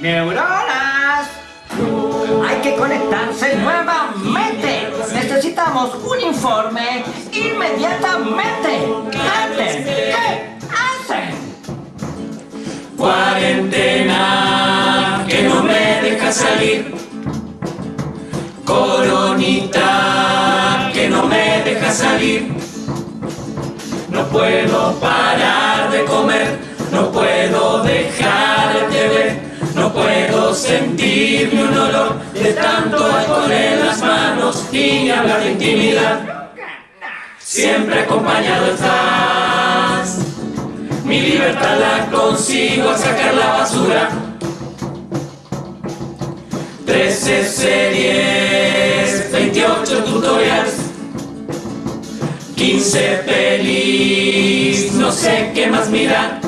neuronas. Hay que conectarse nuevamente. Necesitamos un informe inmediatamente. Antes, ¿qué hacen? Cuarentena que no me deja salir. Coronita que no me deja salir. No puedo parar de comer, no puedo sentir ni un olor de tanto alcohol en las manos y hablar de intimidad. Siempre acompañado estás. Mi libertad la consigo al sacar la basura. 13 series, 28 tutorials, 15 pelis, no sé qué más mirar.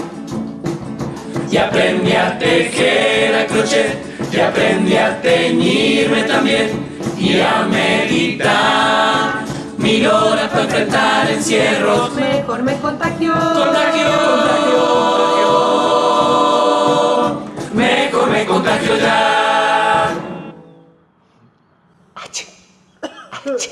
Y aprendí a tejer crochet, y aprendí a teñirme también, y a meditar. Mil horas para enfrentar encierros. Mejor me contagió. Contagio, contagio. Mejor me contagio ya. Achí. Achí.